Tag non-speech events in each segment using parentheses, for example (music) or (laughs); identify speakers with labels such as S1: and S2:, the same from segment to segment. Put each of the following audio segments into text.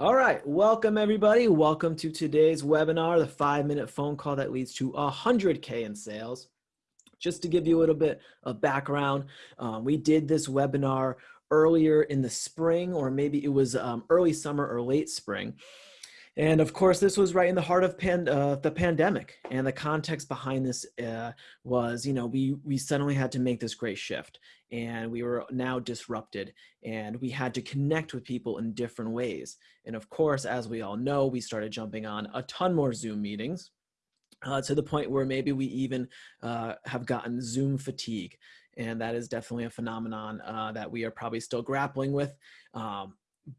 S1: All right, welcome everybody. Welcome to today's webinar, the five minute phone call that leads to 100K in sales. Just to give you a little bit of background, um, we did this webinar earlier in the spring, or maybe it was um, early summer or late spring. And of course, this was right in the heart of pan, uh, the pandemic. And the context behind this uh, was, you know, we, we suddenly had to make this great shift and we were now disrupted and we had to connect with people in different ways. And of course, as we all know, we started jumping on a ton more Zoom meetings uh, to the point where maybe we even uh, have gotten Zoom fatigue. And that is definitely a phenomenon uh, that we are probably still grappling with. Um,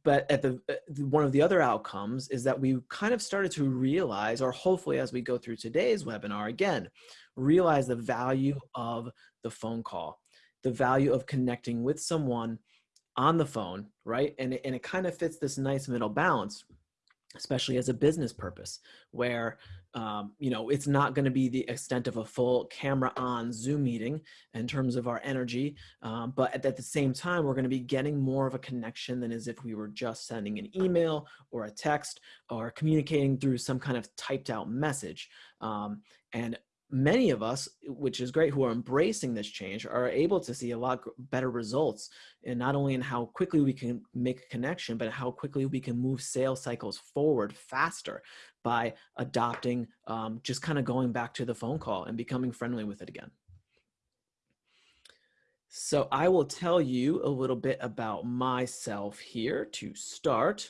S1: but at the uh, one of the other outcomes is that we kind of started to realize or hopefully as we go through today's webinar again realize the value of the phone call the value of connecting with someone on the phone right? And it, and it kind of fits this nice middle balance especially as a business purpose where um, you know it's not going to be the extent of a full camera on zoom meeting in terms of our energy um, but at, at, the same time we're going to be getting more of a connection than as if we were just sending an email or a text or communicating through some kind of typed out message. Um, and many of us, which is great, who are embracing this change are able to see a lot better results and not only in how quickly we can make a connection, but how quickly we can move sales cycles forward faster by adopting, um, just kind of going back to the phone call and becoming friendly with it again. So I will tell you a little bit about myself here to start.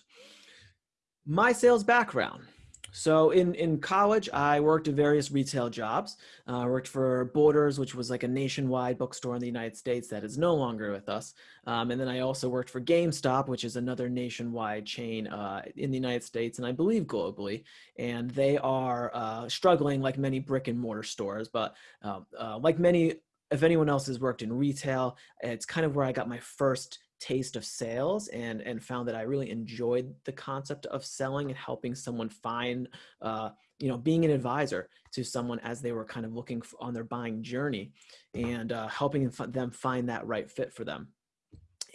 S1: My sales background. So in, in college, I worked at various retail jobs. Uh, I worked for Borders, which was like a nationwide bookstore in the United States that is no longer with us. Um, and then I also worked for GameStop, which is another nationwide chain uh, in the United States and I believe globally. And they are uh, struggling like many brick and mortar stores, but um, uh, like many if anyone else has worked in retail, it's kind of where I got my first taste of sales and and found that I really enjoyed the concept of selling and helping someone find uh, you know being an advisor to someone as they were kind of looking on their buying journey and uh, helping them find that right fit for them.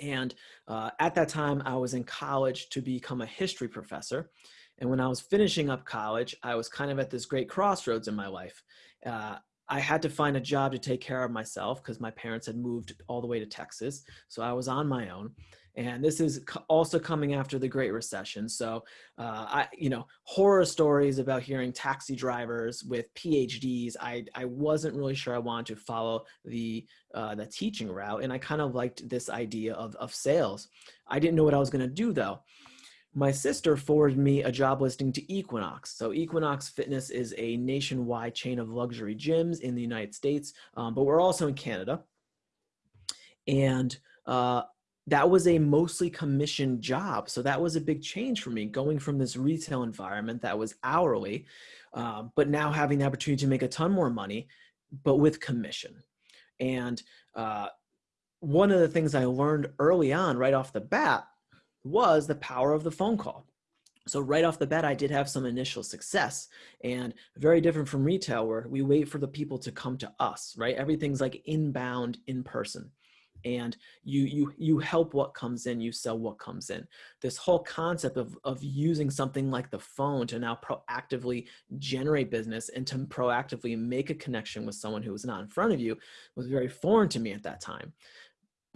S1: And uh, at that time, I was in college to become a history professor. And when I was finishing up college, I was kind of at this great crossroads in my life. Uh, I had to find a job to take care of myself because my parents had moved all the way to Texas. So I was on my own. And this is also coming after the Great Recession. So, uh, I, you know, horror stories about hearing taxi drivers with PhDs. I, I wasn't really sure I wanted to follow the, uh, the teaching route. And I kind of liked this idea of, of sales. I didn't know what I was going to do though my sister forwarded me a job listing to Equinox. So Equinox Fitness is a nationwide chain of luxury gyms in the United States, um, but we're also in Canada. And uh, that was a mostly commission job. So that was a big change for me going from this retail environment that was hourly, uh, but now having the opportunity to make a ton more money, but with commission. And uh, one of the things I learned early on right off the bat was the power of the phone call. So right off the bat, I did have some initial success and very different from retail where we wait for the people to come to us, right? Everything's like inbound in person and you you you help what comes in you sell what comes in this whole concept of of using something like the phone to now proactively generate business and to proactively make a connection with someone who was not in front of you was very foreign to me at that time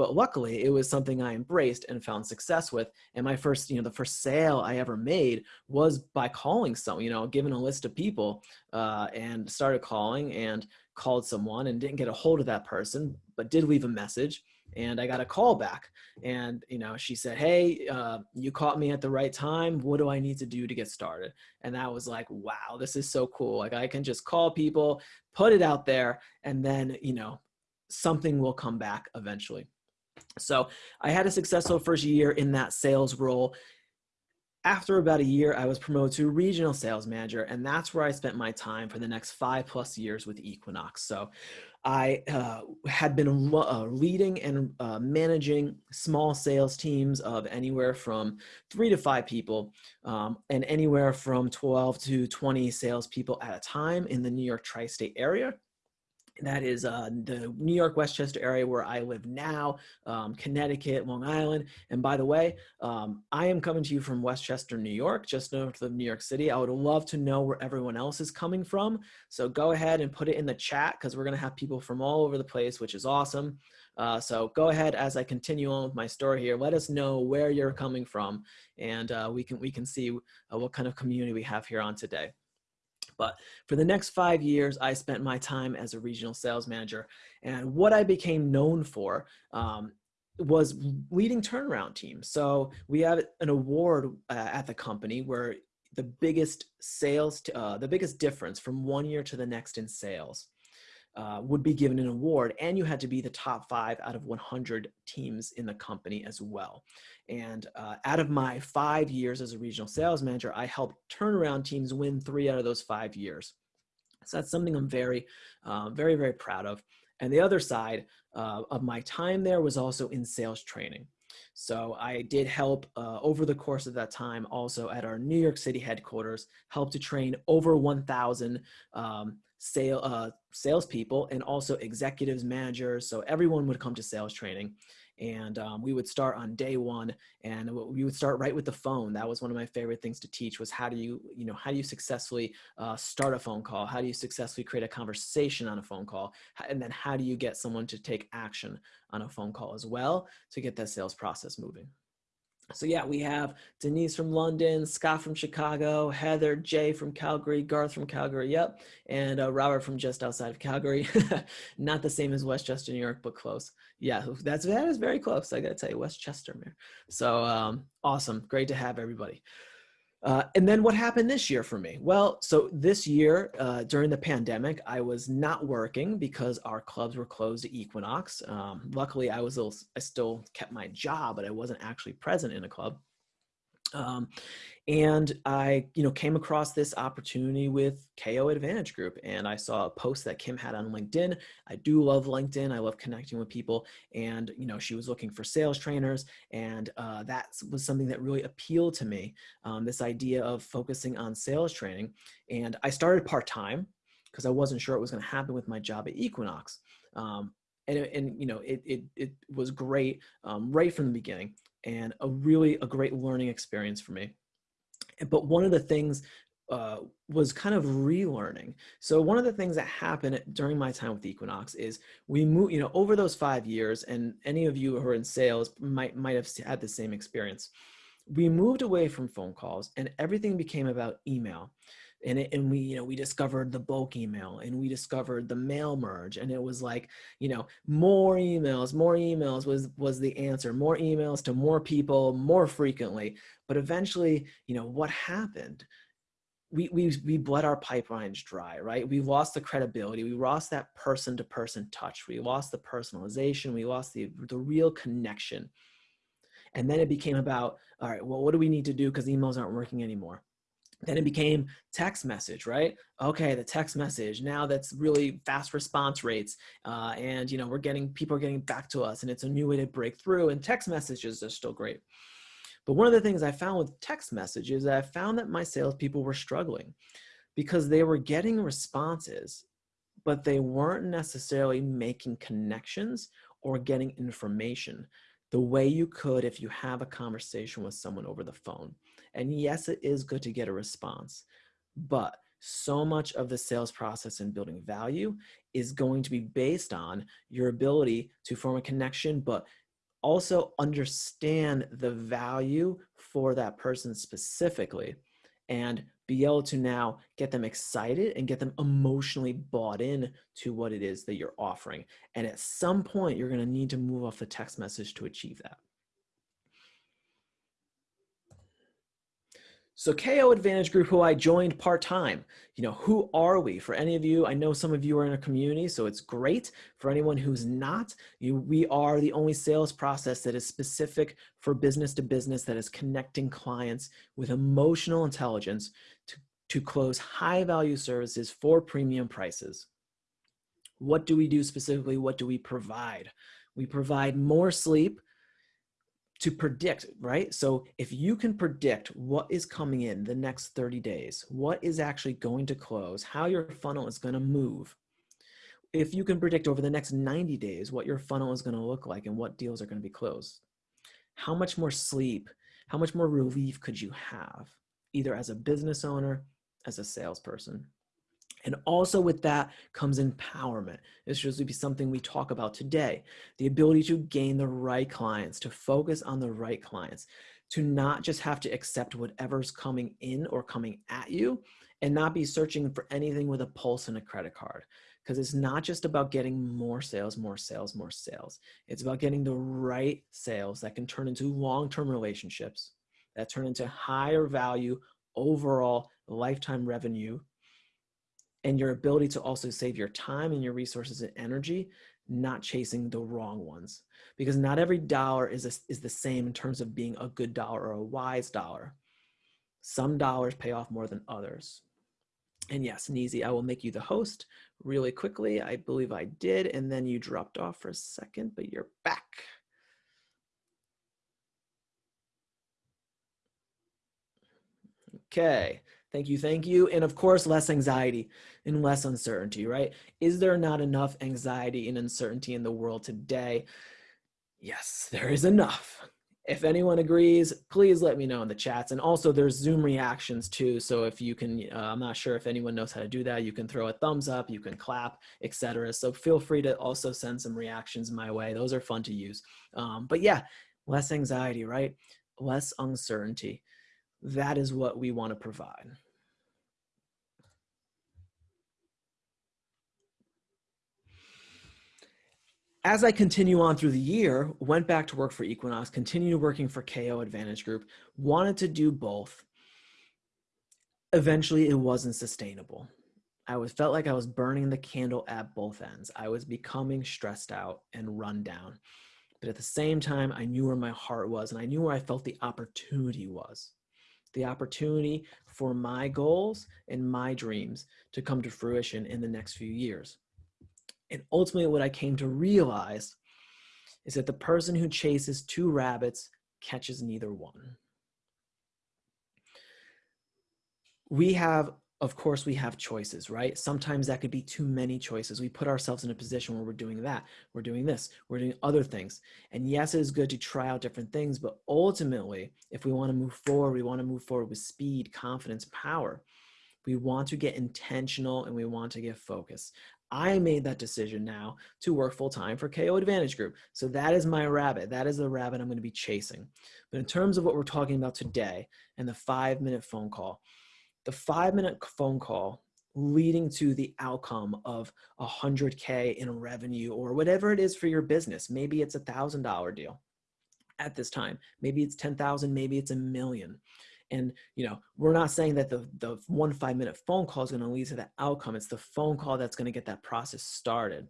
S1: but luckily, it was something I embraced and found success with. And my first, you know, the first sale I ever made was by calling someone, you know, given a list of people uh, and started calling and called someone and didn't get a hold of that person, but did leave a message. And I got a call back and, you know, she said, Hey, uh, you caught me at the right time. What do I need to do to get started? And that was like, wow, this is so cool. Like I can just call people, put it out there, and then, you know, something will come back eventually. So I had a successful first year in that sales role. After about a year, I was promoted to regional sales manager, and that's where I spent my time for the next five plus years with Equinox. So I uh, had been uh, leading and uh, managing small sales teams of anywhere from three to five people um, and anywhere from 12 to 20 salespeople at a time in the New York tri-state area that is uh, the New York Westchester area where I live now, um, Connecticut, Long Island. And by the way, um, I am coming to you from Westchester, New York, just north of New York City. I would love to know where everyone else is coming from. So go ahead and put it in the chat because we're going to have people from all over the place, which is awesome. Uh, so go ahead as I continue on with my story here. Let us know where you're coming from, and uh, we can we can see uh, what kind of community we have here on today. But for the next five years, I spent my time as a regional sales manager. And what I became known for um, was leading turnaround teams. So we have an award uh, at the company where the biggest sales, uh, the biggest difference from one year to the next in sales uh, would be given an award and you had to be the top five out of 100 teams in the company as well. And uh, out of my five years as a regional sales manager, I helped turnaround teams win three out of those five years. So that's something I'm very, uh, very, very proud of. And the other side uh, of my time there was also in sales training. So I did help uh, over the course of that time also at our New York City headquarters, help to train over 1,000 um, sale uh, salespeople and also executives, managers. So everyone would come to sales training, and um, we would start on day one, and we would start right with the phone. That was one of my favorite things to teach was how do you you know how do you successfully uh, start a phone call? How do you successfully create a conversation on a phone call? And then how do you get someone to take action on a phone call as well to get that sales process moving? So yeah, we have Denise from London, Scott from Chicago, Heather, Jay from Calgary, Garth from Calgary, yep, and uh, Robert from just outside of Calgary. (laughs) Not the same as Westchester, New York, but close. Yeah, that's that is very close. I gotta tell you, Westchester, man. So um, awesome, great to have everybody. Uh, and then what happened this year for me? Well, so this year uh, during the pandemic, I was not working because our clubs were closed at Equinox. Um, luckily, I was I still kept my job, but I wasn't actually present in a club. Um, and I, you know, came across this opportunity with KO Advantage Group, and I saw a post that Kim had on LinkedIn. I do love LinkedIn. I love connecting with people, and you know, she was looking for sales trainers, and uh, that was something that really appealed to me. Um, this idea of focusing on sales training, and I started part time because I wasn't sure what was going to happen with my job at Equinox. Um, and, and you know, it, it, it was great um, right from the beginning and a really a great learning experience for me. But one of the things uh, was kind of relearning. So one of the things that happened during my time with Equinox is we moved, you know, over those five years, and any of you who are in sales might might have had the same experience. We moved away from phone calls, and everything became about email and it, and we you know we discovered the bulk email and we discovered the mail merge and it was like you know more emails more emails was was the answer more emails to more people more frequently but eventually you know what happened we, we, we bled our pipelines dry, right? We lost the credibility. We lost that person to person touch. We lost the personalization. We lost the, the real connection. And then it became about, all right, well, what do we need to do? Because emails aren't working anymore then it became text message right? Okay the text message now that's really fast response rates uh, and you know we're getting people are getting back to us and it's a new way to break through and text messages are still great. But one of the things i found with text messages i found that my salespeople were struggling because they were getting responses but they weren't necessarily making connections or getting information the way you could if you have a conversation with someone over the phone and yes, it is good to get a response, but so much of the sales process and building value is going to be based on your ability to form a connection, but also understand the value for that person specifically and be able to now get them excited and get them emotionally bought in to what it is that you're offering. And at some point, you're going to need to move off the text message to achieve that. So KO Advantage Group, who I joined part-time, you know, who are we? For any of you, I know some of you are in a community, so it's great. For anyone who's not, you, we are the only sales process that is specific for business to business that is connecting clients with emotional intelligence to, to close high value services for premium prices. What do we do specifically? What do we provide? We provide more sleep, to predict, right? So if you can predict what is coming in the next 30 days, what is actually going to close, how your funnel is going to move, if you can predict over the next 90 days what your funnel is going to look like and what deals are going to be closed, how much more sleep, how much more relief could you have, either as a business owner, as a salesperson? And also with that comes empowerment. This should be something we talk about today. The ability to gain the right clients, to focus on the right clients, to not just have to accept whatever's coming in or coming at you and not be searching for anything with a pulse and a credit card because it's not just about getting more sales, more sales, more sales. It's about getting the right sales that can turn into long-term relationships, that turn into higher value overall lifetime revenue, and your ability to also save your time and your resources and energy, not chasing the wrong ones. Because not every dollar is, a, is the same in terms of being a good dollar or a wise dollar. Some dollars pay off more than others. And yes, Neezy, I will make you the host really quickly. I believe I did, and then you dropped off for a second, but you're back. Okay, thank you, thank you. And of course, less anxiety and less uncertainty, right? Is there not enough anxiety and uncertainty in the world today? Yes, there is enough. If anyone agrees, please let me know in the chats. And also there's Zoom reactions too. So if you can, uh, I'm not sure if anyone knows how to do that. You can throw a thumbs up, you can clap, etc. So feel free to also send some reactions my way. Those are fun to use. Um, but yeah, less anxiety, right? Less uncertainty. That is what we want to provide. as I continue on through the year, went back to work for Equinox, continued working for KO Advantage Group, wanted to do both. Eventually, it wasn't sustainable. I was felt like I was burning the candle at both ends. I was becoming stressed out and run down. But at the same time, I knew where my heart was and I knew where I felt the opportunity was. The opportunity for my goals and my dreams to come to fruition in the next few years. And ultimately what I came to realize is that the person who chases two rabbits catches neither one. We have, of course, we have choices, right? Sometimes that could be too many choices. We put ourselves in a position where we're doing that, we're doing this, we're doing other things. And yes, it is good to try out different things, but ultimately, if we wanna move forward, we wanna move forward with speed, confidence, power. We want to get intentional and we want to get focused. I made that decision now to work full time for KO Advantage Group. So that is my rabbit. That is the rabbit I'm going to be chasing. But in terms of what we're talking about today and the five minute phone call, the five minute phone call leading to the outcome of a 100K in revenue or whatever it is for your business. Maybe it's a thousand dollar deal at this time. Maybe it's 10,000, maybe it's a million. And you know, we're not saying that the the one five minute phone call is going to lead to that outcome. It's the phone call that's going to get that process started.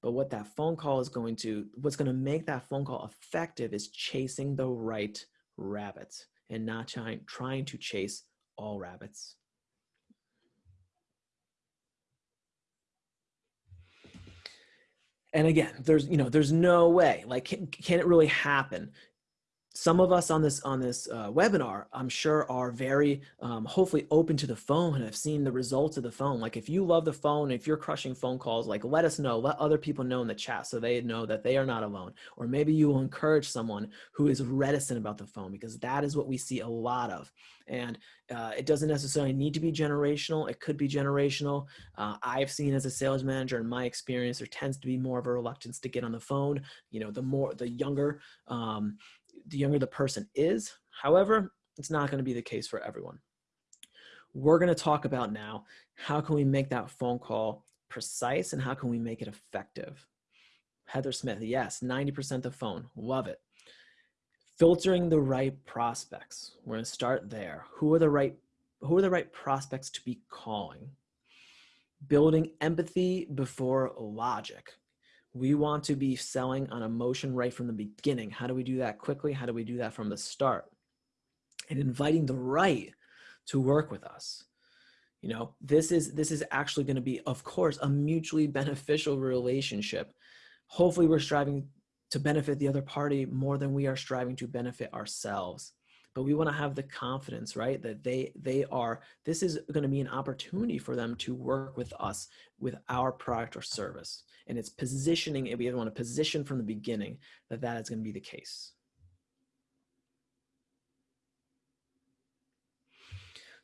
S1: But what that phone call is going to, what's going to make that phone call effective is chasing the right rabbits and not trying trying to chase all rabbits. and again there's you know there's no way like can, can, it really happen some of us on this on this uh, webinar, I'm sure are very um, hopefully open to the phone and have seen the results of the phone. Like if you love the phone, if you're crushing phone calls, like let us know, let other people know in the chat so they know that they are not alone. Or maybe you will encourage someone who is reticent about the phone because that is what we see a lot of. And uh, it doesn't necessarily need to be generational. It could be generational. Uh, I've seen as a sales manager in my experience, there tends to be more of a reluctance to get on the phone. You know, the more, the younger, um, the younger the person is. However, it's not going to be the case for everyone. We're going to talk about now, how can we make that phone call precise and how can we make it effective? Heather Smith, yes, 90% the phone, love it. Filtering the right prospects. We're going to start there. Who are the right who are the right prospects to be calling? Building empathy before logic. We want to be selling on emotion right from the beginning. How do we do that quickly? How do we do that from the start? And inviting the right to work with us. You know, this is this is actually going to be, of course, a mutually beneficial relationship. Hopefully we're striving to benefit the other party more than we are striving to benefit ourselves. but we want to have the confidence right that they they are this is going to be an opportunity for them to work with us with our product or service and it's positioning it we want to position from the beginning that that is going to be the case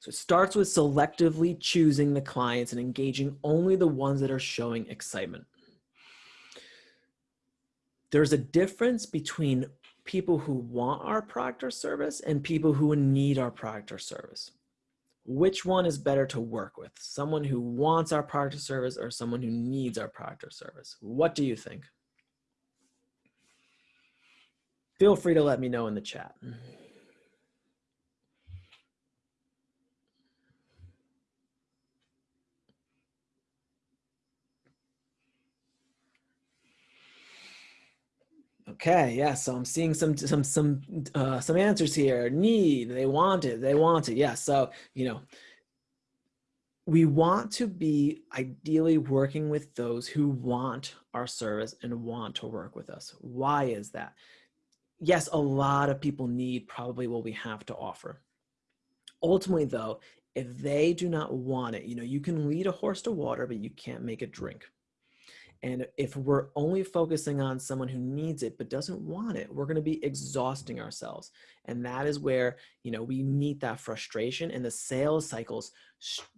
S1: So it starts with selectively choosing the clients and engaging only the ones that are showing excitement. There's a difference between people who want our product or service and people who need our product or service. Which one is better to work with? Someone who wants our product or service or someone who needs our product or service? What do you think? Feel free to let me know in the chat. Okay, yeah. So I'm seeing some some some uh, some answers here. Need, they want it, they want it. Yeah. So you know, we want to be ideally working with those who want our service and want to work with us. Why is that? Yes, a lot of people need probably what we have to offer. Ultimately, though, if they do not want it, you know, you can lead a horse to water, but you can't make it drink. And if we're only focusing on someone who needs it but doesn't want it, we're going to be exhausting ourselves. And that is where, you know, we meet that frustration and the sales cycles,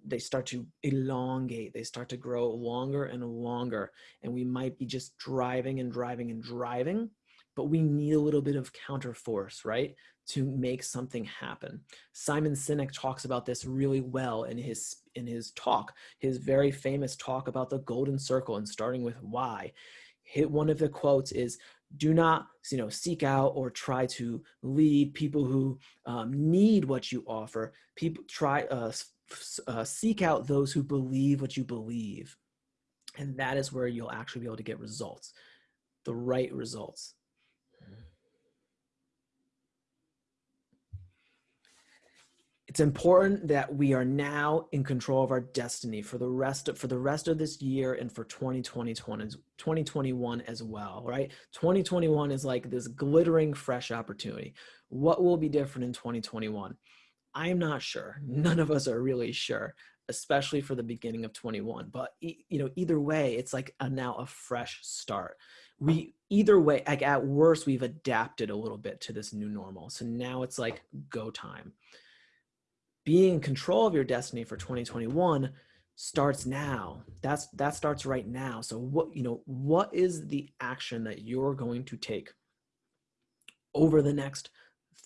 S1: they start to elongate. They start to grow longer and longer. And we might be just driving and driving and driving, but we need a little bit of counterforce, right? To make something happen. Simon Sinek talks about this really well in his in his talk, his very famous talk about the golden circle and starting with why. Hit one of the quotes is do not you know seek out or try to lead people who um, need what you offer people try uh, uh, seek out those who believe what you believe and that is where you'll actually be able to get results the right results it's important that we are now in control of our destiny for the rest of, for the rest of this year and for 2020, 2021 as well, right? 2021 is like this glittering fresh opportunity. What will be different in 2021? I'm not sure. None of us are really sure, especially for the beginning of 21. But you know, either way, it's like a, now a fresh start. We either way, like at worst, we've adapted a little bit to this new normal. So now it's like go time being in control of your destiny for 2021 starts now. That's that starts right now. So what you know what is the action that you're going to take over the next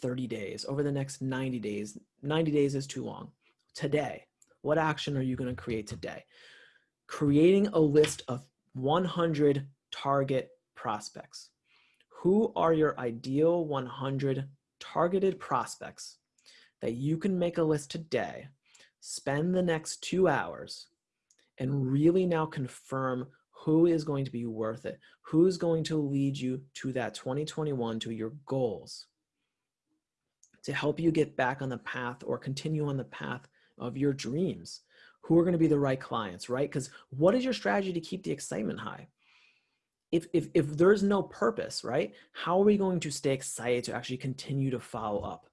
S1: 30 days over the next 90 days? 90 days is too long. Today what action are you going to create today? Creating a list of 100 target prospects. Who are your ideal 100 targeted prospects that you can make a list today, spend the next two hours, and really now confirm who is going to be worth it, who's going to lead you to that 2021, to your goals, to help you get back on the path or continue on the path of your dreams. Who are going to be the right clients, right? Because what is your strategy to keep the excitement high? If, if, if there's no purpose, right? How are we going to stay excited to actually continue to follow up?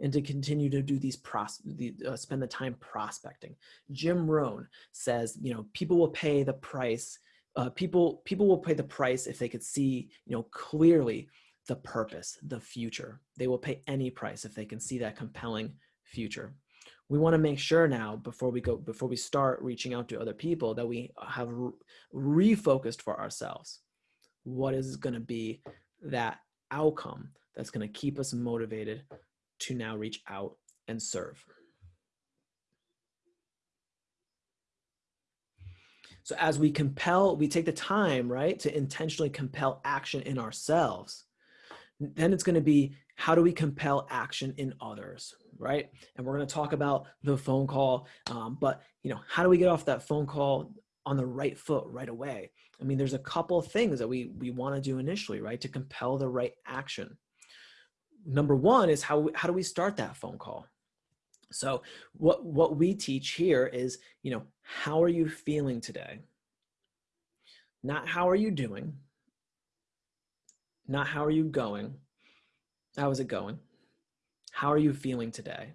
S1: And to continue to do these pros the, uh, spend the time prospecting. Jim Rohn says, you know, people will pay the price. Uh, people people will pay the price if they could see, you know, clearly the purpose, the future. They will pay any price if they can see that compelling future. We want to make sure now before we go before we start reaching out to other people that we have re refocused for ourselves. What is going to be that outcome that's going to keep us motivated to now reach out and serve. So as we compel, we take the time, right, to intentionally compel action in ourselves, then it's going to be how do we compel action in others, right? And we're going to talk about the phone call, um, but you know, how do we get off that phone call on the right foot right away? I mean, there's a couple things that we we want to do initially, right, to compel the right action number one is how, how do we start that phone call? So what, what we teach here is, you know, how are you feeling today? Not how are you doing? Not how are you going? How is it going? how are you feeling today?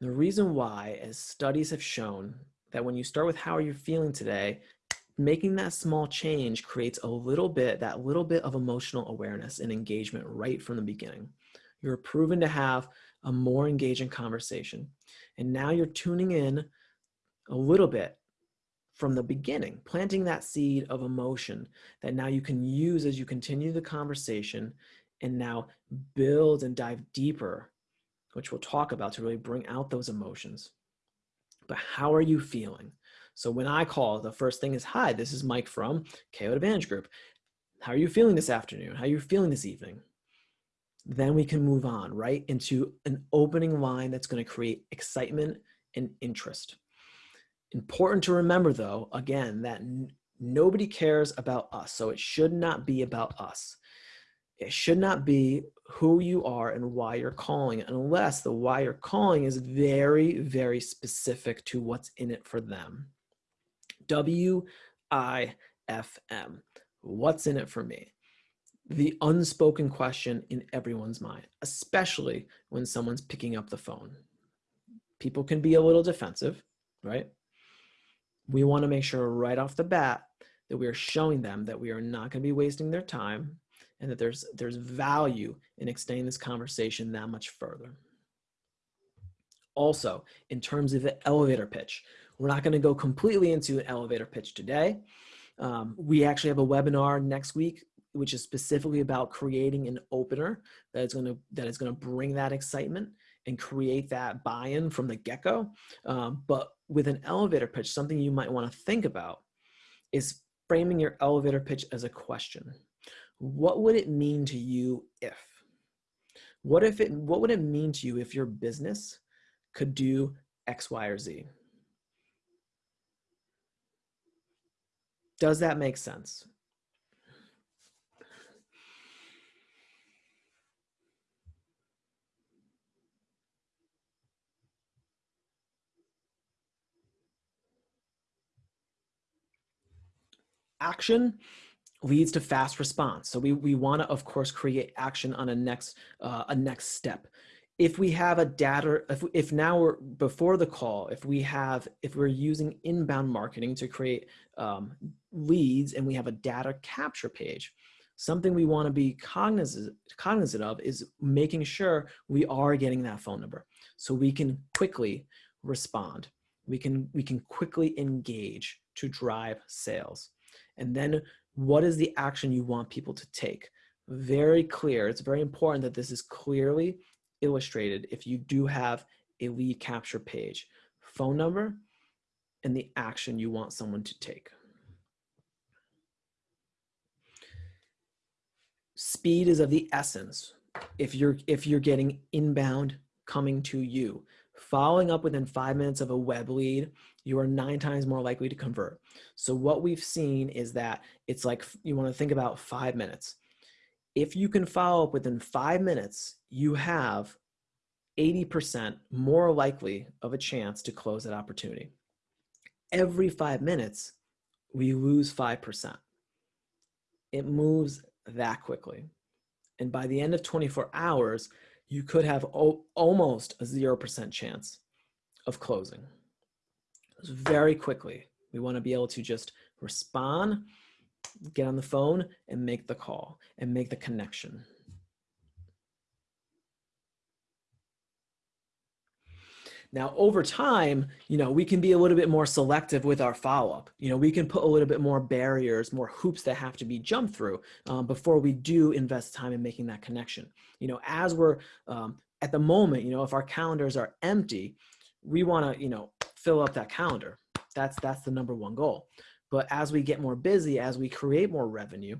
S1: The reason why, as studies have shown, that when you start with how are you feeling today, making that small change creates a little bit, that little bit of emotional awareness and engagement right from the beginning. You're proven to have a more engaging conversation. And now you're tuning in a little bit from the beginning, planting that seed of emotion that now you can use as you continue the conversation and now build and dive deeper, which we'll talk about to really bring out those emotions. But how are you feeling? So when I call, the first thing is, hi, this is Mike from KO Advantage Group. How are you feeling this afternoon? How are you feeling this evening? Then we can move on, right, into an opening line that's gonna create excitement and interest. Important to remember though, again, that nobody cares about us. So it should not be about us. It should not be who you are and why you're calling unless the why you're calling is very, very specific to what's in it for them. W-I-F-M. What's in it for me? The unspoken question in everyone's mind, especially when someone's picking up the phone. People can be a little defensive, right? we want to make sure right off the bat that we are showing them that we are not going to be wasting their time and that there's there's value in extending this conversation that much further. Also, in terms of the elevator pitch, we're not going to go completely into an elevator pitch today. Um, we actually have a webinar next week, which is specifically about creating an opener that is going to that is going to bring that excitement and create that buy-in from the get-go. Um, but with an elevator pitch, something you might want to think about is framing your elevator pitch as a question. What would it mean to you if? What if it, what would it mean to you if your business could do X, Y, or Z? Does that make sense? Action leads to fast response. So we, we want to, of course, create action on a next, uh, a next step. If we have a data, if, if now we're before the call, if we have, if we're using inbound marketing to create um, leads and we have a data capture page, something we want to be cognizant, cognizant of is making sure we are getting that phone number so we can quickly respond. We can, we can quickly engage to drive sales. And then what is the action you want people to take? Very clear. It's very important that this is clearly illustrated if you do have a lead capture page, phone number, and the action you want someone to take. Speed is of the essence. If you're, if you're getting inbound coming to you, following up within five minutes of a web lead you are nine times more likely to convert. So what we've seen is that it's like you want to think about five minutes. If you can follow up within five minutes, you have 80% more likely of a chance to close that opportunity. Every five minutes, we lose 5%. It moves that quickly. And by the end of 24 hours, you could have almost a 0% chance of closing very quickly. We want to be able to just respond, get on the phone and make the call and make the connection. Now, over time, you know, we can be a little bit more selective with our follow-up. You know, we can put a little bit more barriers, more hoops that have to be jumped through um, before we do invest time in making that connection. You know, as we're um, at the moment, you know, if our calendars are empty, we want to, you know, fill up that calendar. That's, that's the number one goal. But as we get more busy, as we create more revenue,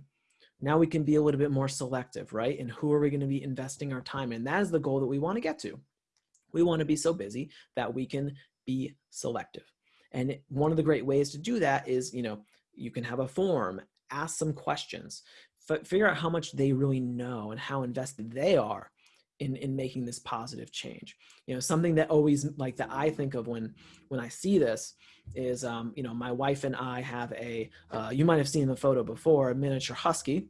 S1: now we can be a little bit more selective, right? And who are we going to be investing our time in? That is the goal that we want to get to. We want to be so busy that we can be selective. And one of the great ways to do that is, you know, you can have a form, ask some questions, figure out how much they really know and how invested they are in in making this positive change you know something that always like that i think of when when i see this is um you know my wife and i have a uh, you might have seen the photo before a miniature husky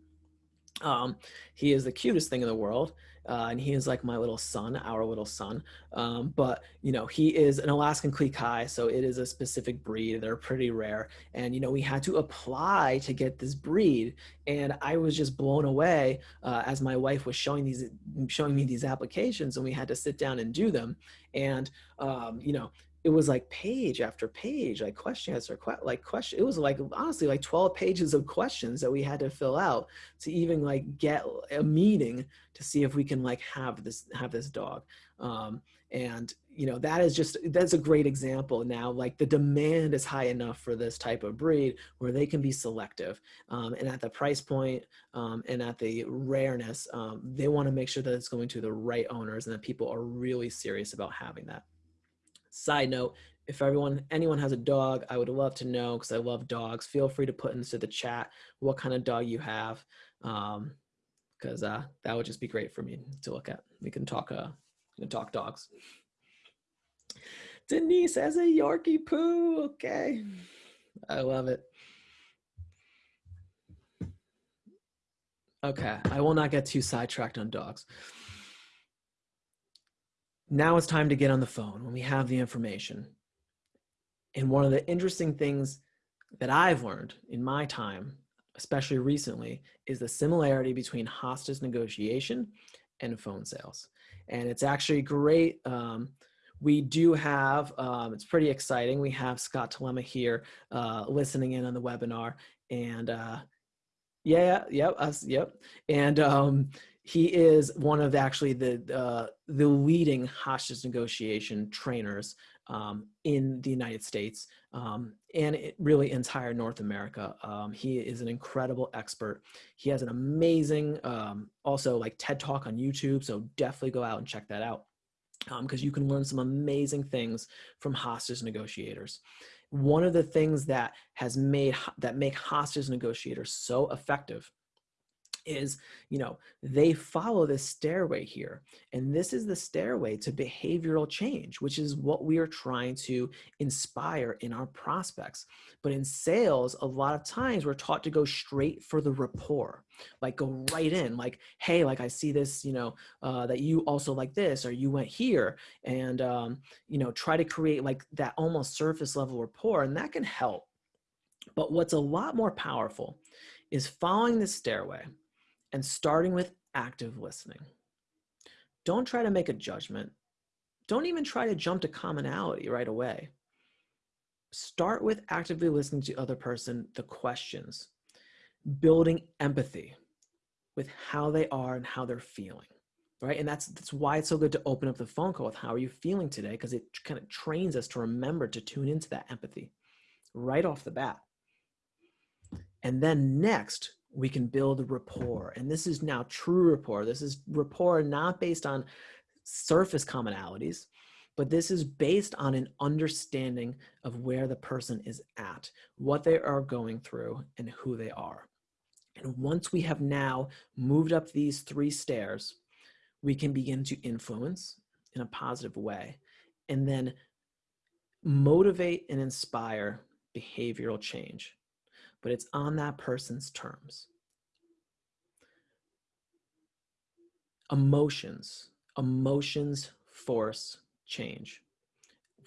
S1: um he is the cutest thing in the world uh, and he is like my little son, our little son. Um, but you know, he is an Alaskan Klee Kai, so it is a specific breed. They're pretty rare, and you know, we had to apply to get this breed, and I was just blown away uh, as my wife was showing these, showing me these applications, and we had to sit down and do them, and um, you know, it was like page after page, like question answer, like question. It was like honestly like 12 pages of questions that we had to fill out to even like get a meeting to see if we can like have this have this dog. Um, and you know that is just that's a great example now like the demand is high enough for this type of breed where they can be selective um, and at the price point um, and at the rareness um, they want to make sure that it's going to the right owners and that people are really serious about having that Side note, if everyone, anyone has a dog, I would love to know because I love dogs. Feel free to put into the chat what kind of dog you have because um, uh, that would just be great for me to look at. We can talk, uh, can talk dogs. Denise has a Yorkie poo. Okay. I love it. Okay, I will not get too sidetracked on dogs now it's time to get on the phone when we have the information. And one of the interesting things that I've learned in my time, especially recently, is the similarity between hostage negotiation and phone sales. And it's actually great. Um, we do have, um, it's pretty exciting. We have Scott Tillema here uh, listening in on the webinar. And uh, yeah, yep, us, yep. And um, he is one of actually the uh, the leading hostage negotiation trainers um, in the United States um, and really entire North America. Um, he is an incredible expert. He has an amazing um, also like TED Talk on YouTube, so definitely go out and check that out because um, you can learn some amazing things from hostage negotiators. One of the things that has made that make hostage negotiators so effective is, you know, they follow this stairway here. And this is the stairway to behavioral change, which is what we are trying to inspire in our prospects. But in sales, a lot of times we're taught to go straight for the rapport, like go right in, like, hey, like I see this, you know, uh, that you also like this, or you went here, and, um, you know, try to create like that almost surface level rapport, and that can help. But what's a lot more powerful is following the stairway and starting with active listening. Don't try to make a judgment. Don't even try to jump to commonality right away. Start with actively listening to the other person, the questions, building empathy with how they are and how they're feeling, right? And that's, that's why it's so good to open up the phone call with how are you feeling today? Because it kind of trains us to remember to tune into that empathy right off the bat. And then next, we can build rapport. And this is now true rapport. This is rapport not based on surface commonalities, but this is based on an understanding of where the person is at, what they are going through, and who they are. And once we have now moved up these three stairs, we can begin to influence in a positive way and then motivate and inspire behavioral change but it's on that person's terms. Emotions, emotions force change.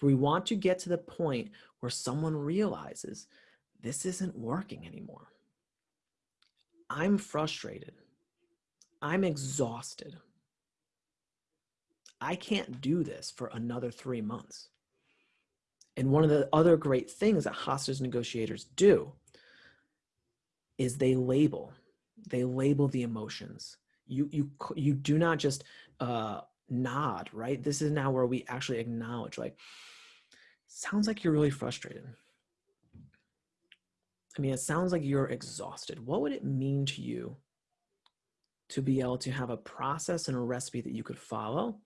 S1: We want to get to the point where someone realizes this isn't working anymore. I'm frustrated. I'm exhausted. I can't do this for another three months. And one of the other great things that hostage negotiators do is they label, they label the emotions. You, you, you do not just uh, nod, right? This is now where we actually acknowledge like, sounds like you're really frustrated. I mean, it sounds like you're exhausted. What would it mean to you to be able to have a process and a recipe that you could follow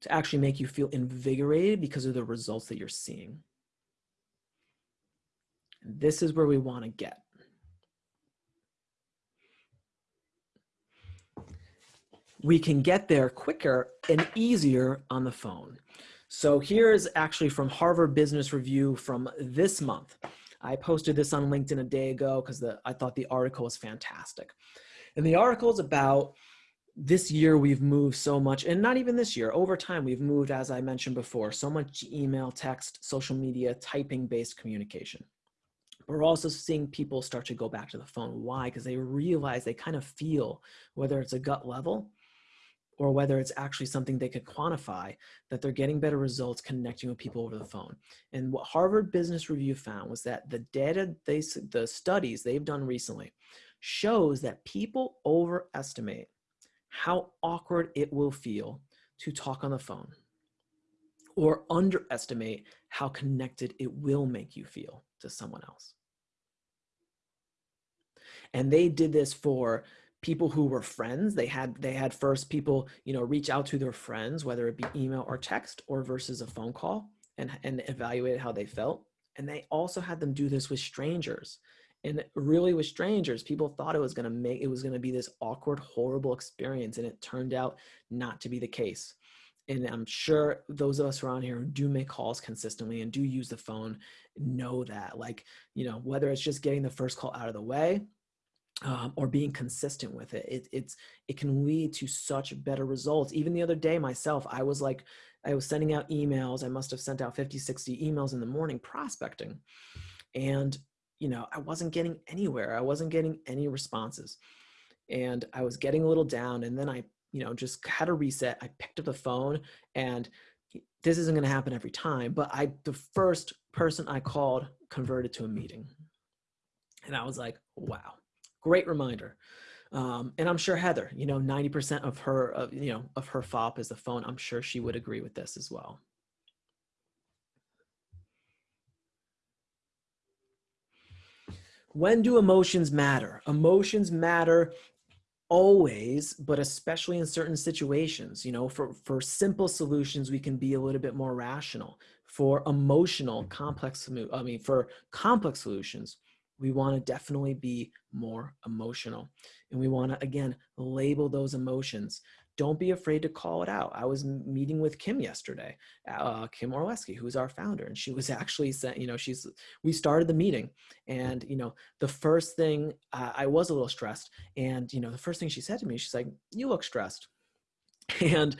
S1: to actually make you feel invigorated because of the results that you're seeing? This is where we want to get. We can get there quicker and easier on the phone. So here is actually from Harvard Business Review from this month. I posted this on LinkedIn a day ago because I thought the article was fantastic. And the article is about this year we've moved so much and not even this year over time we've moved as i mentioned before so much email text social media typing based communication we're also seeing people start to go back to the phone. Why? Because they realize they kind of feel whether it's a gut level or whether it's actually something they could quantify that they're getting better results connecting with people over the phone. And what harvard business review found was that the data they the studies they've done recently shows that people overestimate how awkward it will feel to talk on the phone or underestimate how connected it will make you feel to someone else. And they did this for people who were friends. They had they had first people, you know, reach out to their friends, whether it be email or text or versus a phone call and, and evaluate how they felt. And they also had them do this with strangers and really with strangers people thought it was going to make it was going to be this awkward horrible experience and it turned out not to be the case and i'm sure those of us around here who do make calls consistently and do use the phone know that like you know whether it's just getting the first call out of the way um, or being consistent with it. it it's it can lead to such better results even the other day myself i was like i was sending out emails i must have sent out 50 60 emails in the morning prospecting and you know, I wasn't getting anywhere. I wasn't getting any responses. And I was getting a little down. And then I, you know, just had a reset. I picked up the phone and this isn't going to happen every time, but I, the first person I called converted to a meeting. And I was like, wow, great reminder. Um, and I'm sure Heather, you know, 90% of her, of, you know, of her FOP is the phone. I'm sure she would agree with this as well. when do emotions matter? Emotions matter always, but especially in certain situations. You know, for, for simple solutions, we can be a little bit more rational. For emotional, mm-hmm. complex, I mean, for complex solutions, we want to definitely be more emotional. And we want to, again, label those emotions don't be afraid to call it out. I was meeting with Kim yesterday, uh, Kim Orlesky, who's our founder, and she was (laughs) actually saying, you know, she's, we started the meeting and, you know, the first thing, uh, I was a little stressed and, you know, the first thing she said to me, she's like, you look stressed. (laughs) And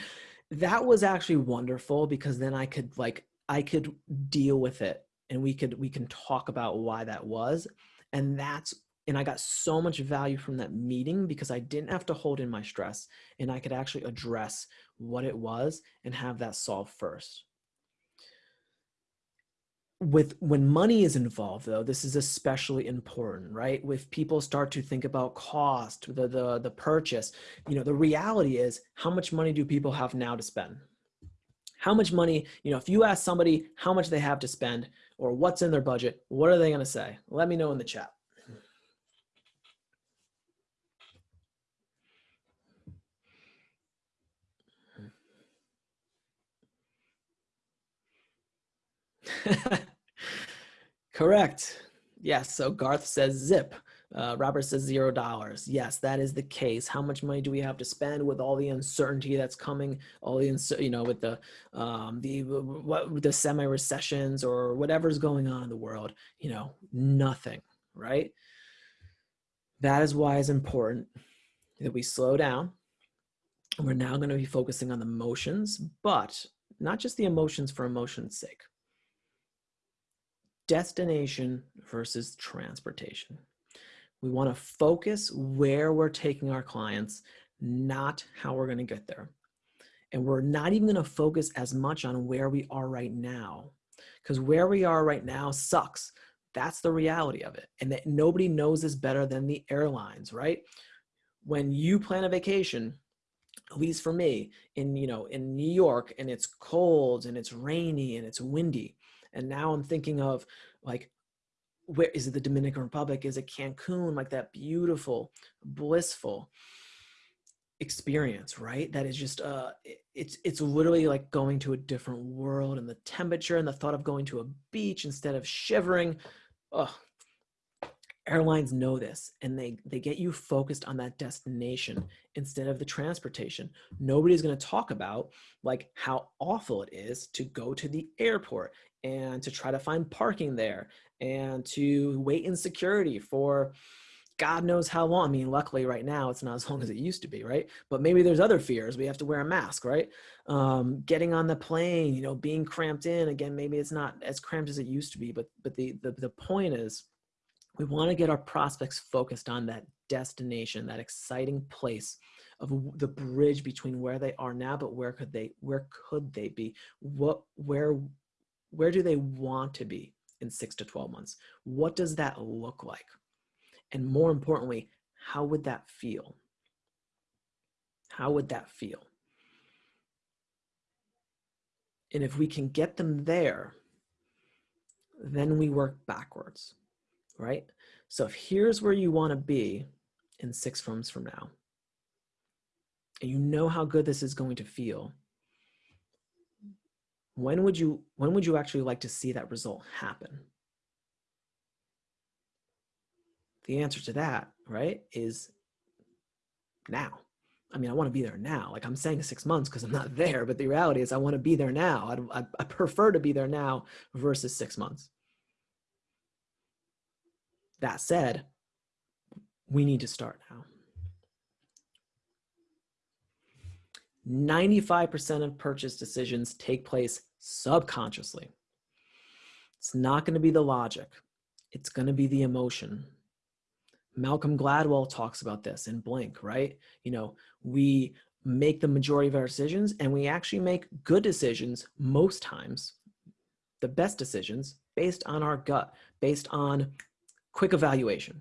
S1: that was actually wonderful because then I could like, I could deal with it and we could, we can talk about why that was. And that's and I got so much value from that meeting because I didn't have to hold in my stress and I could actually address what it was and have that solved first. With when money is involved though, this is especially important, right? If people start to think about cost, the, the, the purchase, you know, the reality is how much money do people have now to spend? How much money, you know, if you ask somebody how much they have to spend or what's in their budget, what are they gonna say? Let me know in the chat. (laughs) Correct. Yes. So Garth says zip. Uh, Robert says zero dollars. Yes, that is the case. How much money do we have to spend with all the uncertainty that's coming? All the you know, with the um, the what the semi recessions or whatever's going on in the world. You know, nothing. Right. That is why it's important that we slow down. We're now going to be focusing on the emotions, but not just the emotions for emotion's sake destination versus transportation. We want to focus where we're taking our clients, not how we're going to get there. And we're not even going to focus as much on where we are right now because where we are right now sucks. That's the reality of it. And that nobody knows this better than the airlines, right? When you plan a vacation, at least for me, in you know, in New York and it's cold and it's rainy and it's windy, and now I'm thinking of like, where is it the Dominican Republic? Is it Cancun? Like that beautiful, blissful experience, right? That is just, uh, it's, it's literally like going to a different world and the temperature and the thought of going to a beach instead of shivering. Oh, airlines know this and they they get you focused on that destination instead of the transportation nobody's going to talk about like how awful it is to go to the airport and to try to find parking there and to wait in security for God knows how long. I mean, luckily right now it's not as long as it used to be, right? But maybe there's other fears. We have to wear a mask, right? Um, getting on the plane, you know, being cramped in. Again, maybe it's not as cramped as it used to be, but but the the, the point is we want to get our prospects focused on that destination, that exciting place of the bridge between where they are now, but where could they where could they be? What where where do they want to be in six to 12 months? What does that look like? And more importantly, how would that feel? How would that feel? And if we can get them there, then we work backwards, right? So if here's where you want to be in six months from now, and you know how good this is going to feel, when would you when would you actually like to see that result happen? The answer to that, right, is now. I mean, I want to be there now. Like I'm saying six months because I'm not (laughs) there, but the reality is I want to be there now. I, I prefer to be there now versus six months. That said, we need to start now. 95% of purchase decisions take place subconsciously. It's not going to be the logic. It's going to be the emotion. Malcolm Gladwell talks about this in Blink, right? You know, we make the majority of our decisions and we actually make good decisions most times, the best decisions based on our gut, based on quick evaluation.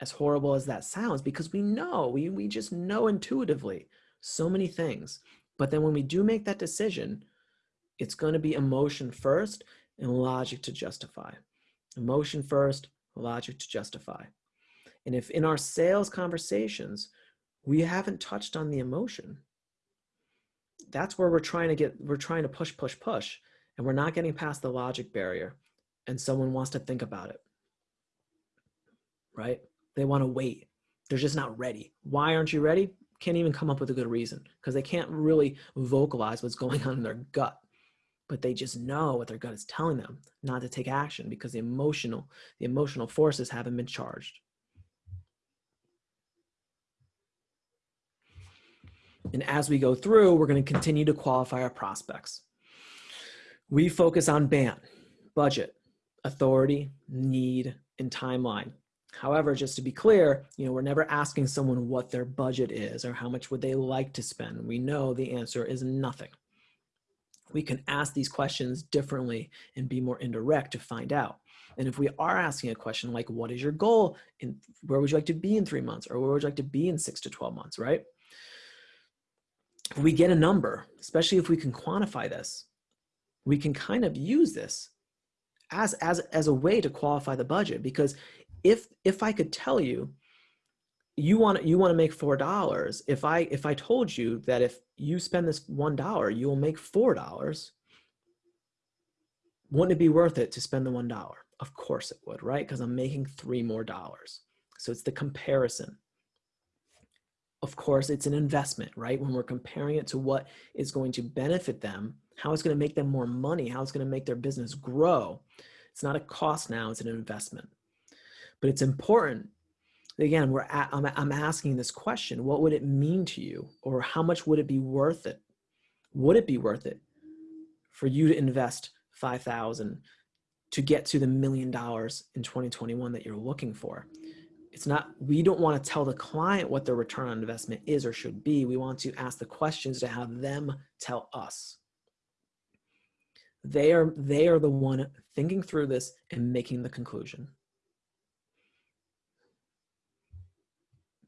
S1: As horrible as that sounds, because we know, we, we just know intuitively so many things. But then when we do make that decision, it's going to be emotion first and logic to justify. Emotion first, logic to justify. And if in our sales conversations, we haven't touched on the emotion, that's where we're trying to get, we're trying to push, push, push, and we're not getting past the logic barrier and someone wants to think about it, right? They want to wait. They're just not ready. Why aren't you ready? Can't even come up with a good reason because they can't really vocalize what's going on in their gut but they just know what their gut is telling them not to take action because the emotional the emotional forces haven't been charged and as we go through we're going to continue to qualify our prospects we focus on ban budget authority need and timeline However, just to be clear, you know, we're never asking someone what their budget is or how much would they like to spend. We know the answer is nothing we can ask these questions differently and be more indirect to find out. And if we are asking a question like, what is your goal? And where would you like to be in three months? Or where would you like to be in six to 12 months, right? If we get a number, especially if we can quantify this, we can kind of use this as, as, as a way to qualify the budget. Because if, if I could tell you you want you want to make four dollars if i if i told you that if you spend this one dollar you will make four dollars wouldn't it be worth it to spend the one dollar? Of course it would right? Because i'm making three more dollars. So it's the comparison. Of course it's an investment right? When we're comparing it to what is going to benefit them how it's going to make them more money how it's going to make their business grow. It's not a cost now it's an investment but it's important again, we're at, I'm, I'm asking this question, what would it mean to you? Or how much would it be worth it? Would it be worth it for you to invest 5,000 to get to the million dollars in 2021 that you're looking for? It's not, we don't want to tell the client what their return on investment is or should be. We want to ask the questions to have them tell us. They are, they are the one thinking through this and making the conclusion.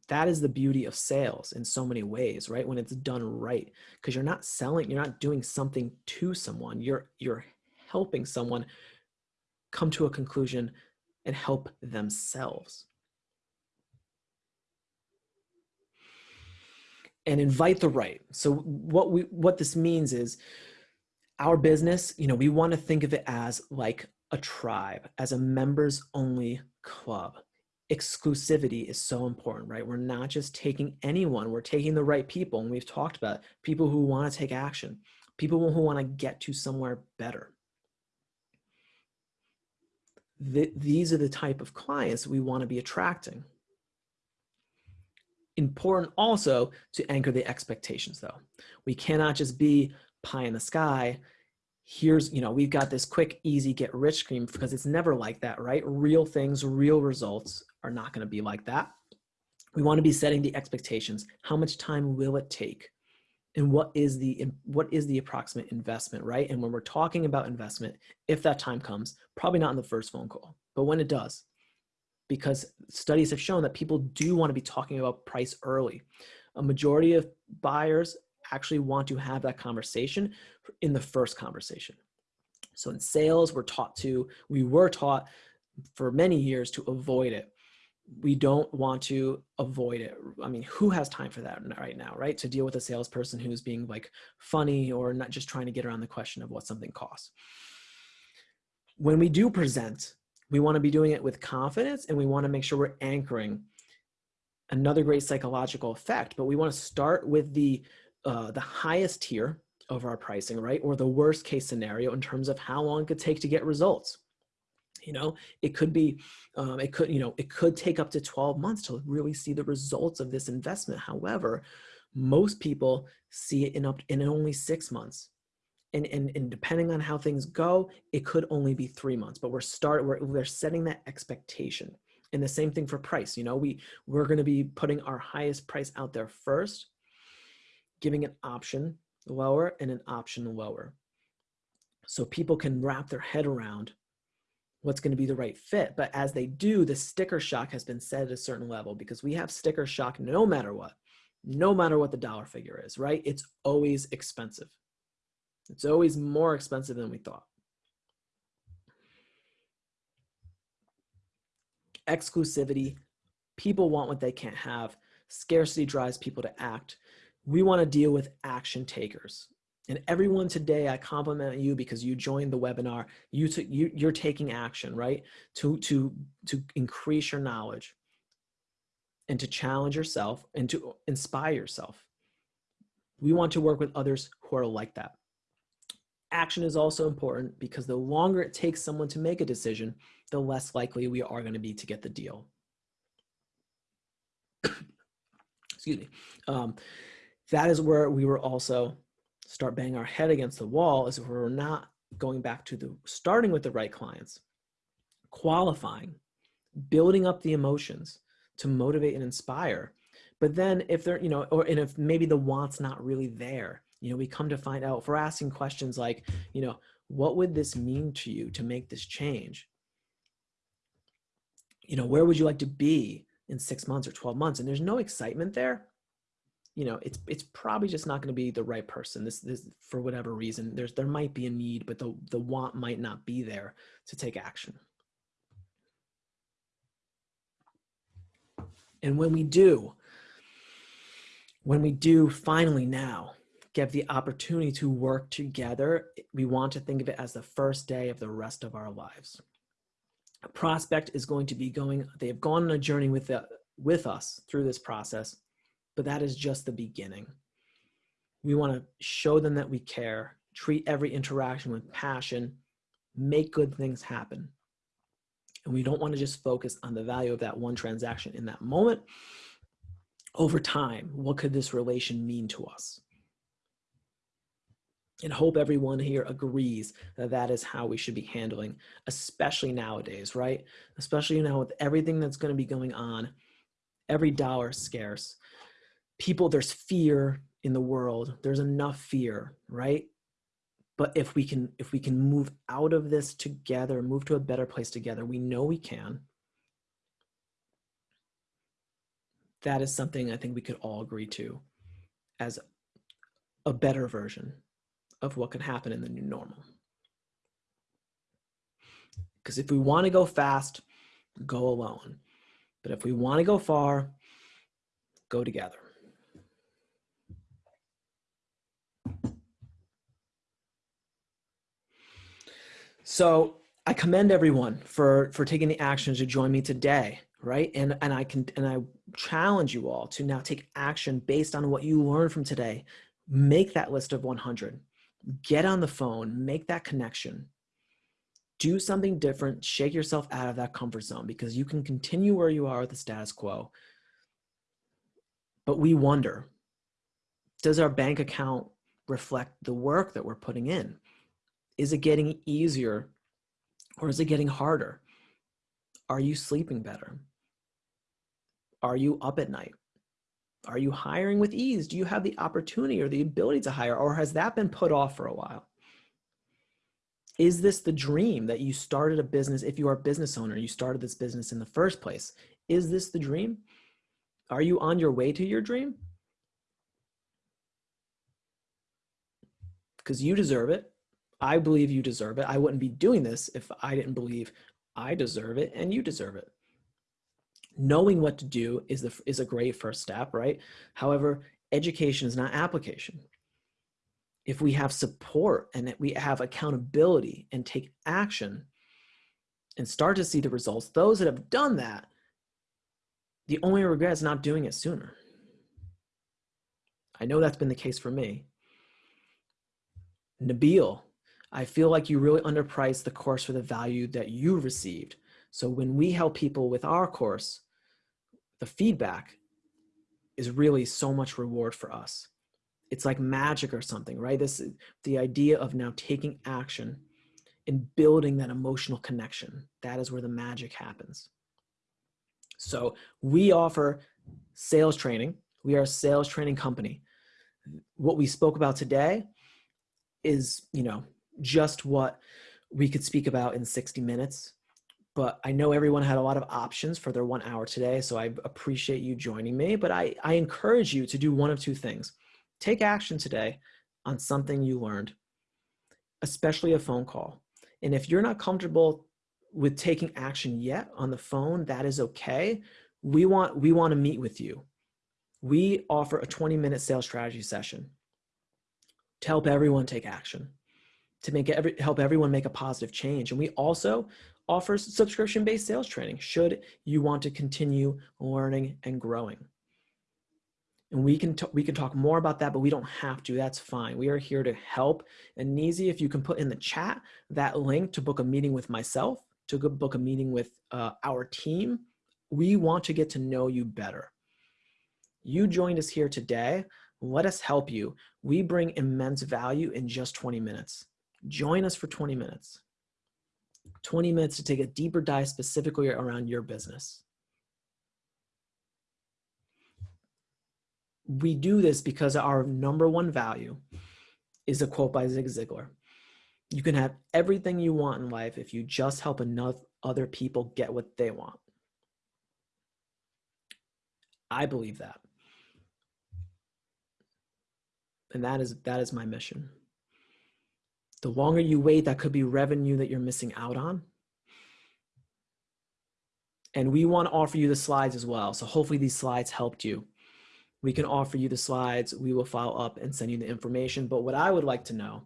S1: That is the beauty of sales in so many ways right when it's done right because you're not selling you're not doing something to someone you're you're helping someone come to a conclusion and help themselves. And invite the right. So what we what this means is our business you know we want to think of it as like a tribe as a members only club exclusivity is so important, right? We're not just taking anyone, we're taking the right people. And we've talked about people who want to take action, people who want to get to somewhere better. th these are the type of clients we want to be attracting. Important also to anchor the expectations though. We cannot just be pie in the sky. Here's, you know, we've got this quick, easy, get rich scheme because it's never like that, right? Real things, real results are not going to be like that. We want to be setting the expectations. How much time will it take? and what is the what is the approximate investment right and when we're talking about investment if that time comes probably not in the first phone call but when it does because studies have shown that people do want to be talking about price early a majority of buyers actually want to have that conversation in the first conversation so in sales we're taught to we were taught for many years to avoid it we don't want to avoid it. I mean, who has time for that right now, right? To deal with a salesperson who's being like funny or not just trying to get around the question of what something costs. When we do present, we want to be doing it with confidence and we want to make sure we're anchoring another great psychological effect, but we want to start with the, uh, the highest tier of our pricing, right? Or the worst case scenario in terms of how long it could take to get results you know? It could be um, it could you know it could take up to 12 months to really see the results of this investment. However most people see it in up in only six months. And, and, and depending on how things go it could only be three months but we're start we're, we're setting that expectation. And the same thing for price you know? We we're going to be putting our highest price out there first giving an option lower and an option lower. So people can wrap their head around what's going to be the right fit. But as they do, the sticker shock has been set at a certain level because we have sticker shock no matter what, no matter what the dollar figure is, right? It's always expensive. It's always more expensive than we thought. Exclusivity, people want what they can't have. Scarcity drives people to act. We want to deal with action takers. And everyone today, I compliment you because you joined the webinar. You, you you're taking action, right? To to to increase your knowledge, and to challenge yourself, and to inspire yourself. We want to work with others who are like that. Action is also important because the longer it takes someone to make a decision, the less likely we are going to be to get the deal. (coughs) Excuse me. Um, that is where we were also start banging our head against the wall is if we're not going back to the starting with the right clients, qualifying, building up the emotions to motivate and inspire. But then if they're, you know, or and if maybe the want's not really there, you know, we come to find out if we're asking questions like, you know, what would this mean to you to make this change? You know, where would you like to be in six months or 12 months? And there's no excitement there you know, it's it's probably just not going to be the right person. This this for whatever reason. There's there might be a need, but the the want might not be there to take action. And when we do, when we do finally now get the opportunity to work together, we want to think of it as the first day of the rest of our lives. A prospect is going to be going, they have gone on a journey with, the, with us through this process but that is just the beginning. We want to show them that we care, treat every interaction with passion, make good things happen. And we don't want to just focus on the value of that one transaction in that moment. Over time, what could this relation mean to us? And hope everyone here agrees that that is how we should be handling, especially nowadays, right? Especially now with everything that's going to be going on, every dollar scarce people, there's fear in the world. There's enough fear, right? But if we can, if we can move out of this together, move to a better place together, we know we can. That is something I think we could all agree to as a better version of what can happen in the new normal. Because if we want to go fast, go alone. But if we want to go far, go together. So I commend everyone for for taking the actions to join me today, right? And and I can and I challenge you all to now take action based on what you learned from today. Make that list of 100. Get on the phone, make that connection. do something different, shake yourself out of that comfort zone because you can continue where you are with the status quo. But we wonder, does our bank account reflect the work that we're putting in? Is it getting easier or is it getting harder? Are you sleeping better? Are you up at night? Are you hiring with ease? Do you have the opportunity or the ability to hire or has that been put off for a while? Is this the dream that you started a business? If you are a business owner, you started this business in the first place. Is this the dream? Are you on your way to your dream? Because you deserve it. I believe you deserve it. I wouldn't be doing this if I didn't believe I deserve it and you deserve it. Knowing what to do is, the, is a great first step, right? However, education is not application if we have support and we have accountability and take action and start to see the results, those that have done that, the only regret is not doing it sooner. I know that's been the case for me. Nabil, I feel like you really underpriced the course for the value that you received. So when we help people with our course, the feedback is really so much reward for us it's like magic or something, right? This is the idea of now taking action and building that emotional connection. That is where the magic happens. So we offer sales training. We are a sales training company. What we spoke about today is, you know, just what we could speak about in 60 minutes. But I know everyone had a lot of options for their one hour today. So I appreciate you joining me. But I, I encourage you to do one of two things. Take action today on something you learned, especially a phone call. And if you're not comfortable with taking action yet on the phone, that is okay. We want, we want to meet with you. We offer a 20 minute sales strategy session to help everyone take action, to make every, help everyone make a positive change. And we also offer subscription based sales training should you want to continue learning and growing. And we can we can talk more about that but we don't have to that's fine. We are here to help. And Nizi if you can put in the chat that link to book a meeting with myself to book a meeting with uh, our team we want to get to know you better. You joined us here today. Let us help you. We bring immense value in just 20 minutes join us for 20 minutes 20 minutes to take a deeper dive specifically around your business we do this because our number one value is a quote by Zig Ziglar. You can have everything you want in life if you just help enough other people get what they want. I believe that. And that is that is my mission. The longer you wait, that could be revenue that you're missing out on. And we want to offer you the slides as well. So hopefully these slides helped you we can offer you the slides. We will follow up and send you the information. But what I would like to know,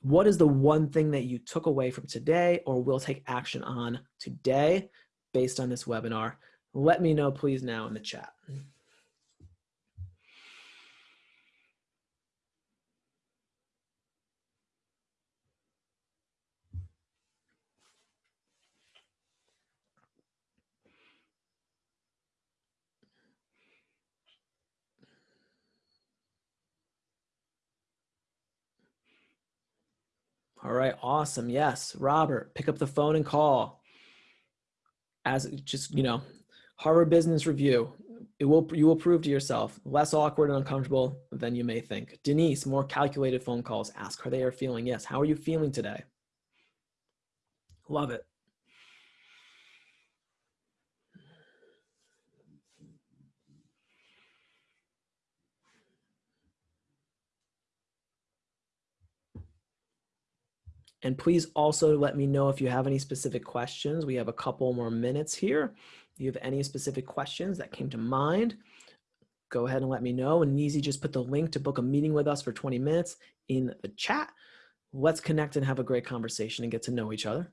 S1: what is the one thing that you took away from today or will take action on today based on this webinar? Let me know please now in the chat. All right, awesome. Yes, Robert, pick up the phone and call. As just, you know, Harvard Business Review. It will you will prove to yourself less awkward and uncomfortable than you may think. Denise, more calculated phone calls. Ask how they are feeling. Yes, how are you feeling today? Love it. And please also let me know if you have any specific questions. We have a couple more minutes here. If you have any specific questions that came to mind, go ahead and let me know. And Nizi just put the link to book a meeting with us for 20 minutes in the chat. Let's connect and have a great conversation and get to know each other.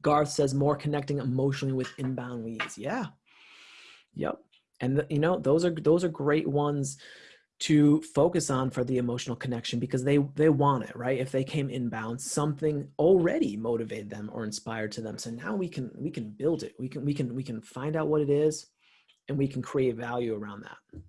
S1: Garth says more connecting emotionally with inbound leads. Yeah. Yep. And you know, those are those are great ones to focus on for the emotional connection because they they want it right? If they came inbound something already motivated them or inspired to them. So now we can we can build it. We can we can we can find out what it is and we can create value around that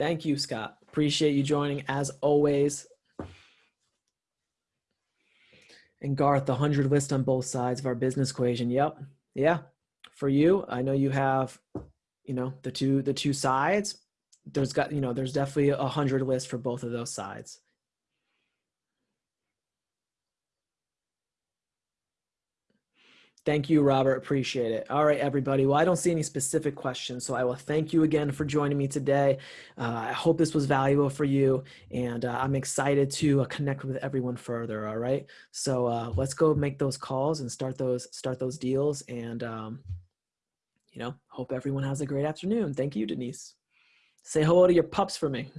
S1: Thank you, Scott. Appreciate you joining as always. And Garth, the 100 list on both sides of our business equation. Yep. Yeah. For you, I know you have, you know, the two, the two sides. There's got, you know, there's definitely a 100 list for both of those sides. Thank you, Robert. Appreciate it. All right, everybody. Well, I don't see any specific questions, so I will thank you again for joining me today. Uh, I hope this was valuable for you, and uh, I'm excited to uh, connect with everyone further. All right, so uh, let's go make those calls and start those start those deals, and um, you know, hope everyone has a great afternoon. Thank you, Denise. Say hello to your pups for me.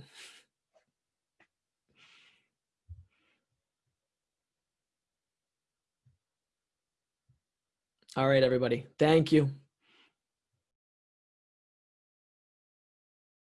S1: All right, everybody. Thank you.